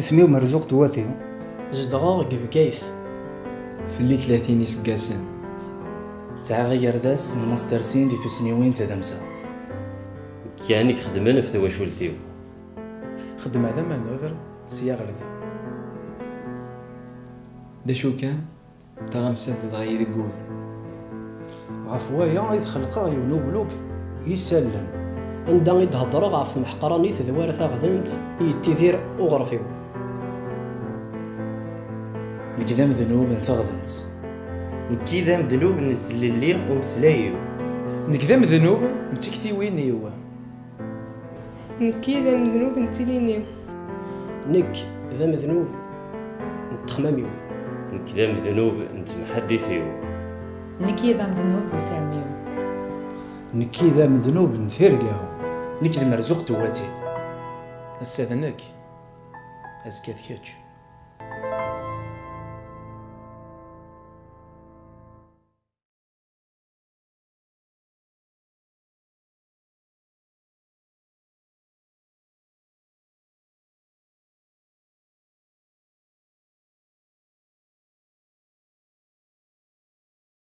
اسمي مرزوق تواتي. زدغا قبكايث في اللي ثلاثين يسقاسن ساعة غير داس الماستر سين دي تسنيوين تدمسا كانك خدمن في تواشولتيو خدم هذا مانوفر سيا غير ذا دا شو كان؟ تغمسات تغايي ذقول غف وايا يتخلق يونوبلوك يسلم. عندها يدهضر غاف محقراني تذوار تاغذمت يتيذير وغرفيو نقدام ذنوب ثغدمت نكي ذا مذنوب نتسللي ومسلايو. نكذام ذنوب نتكتي وين يوا نكي ذا من ذنوب نتيلينيو نك ذا مذنوب نتخماميو. نكي ذا مذنوب نتمحدثيو. نكي ذا مذنوب وساميو نكي ذا مذنوب نثيرقاو نكذ مرزوق تواتي استاذنك أزكى ذكاتش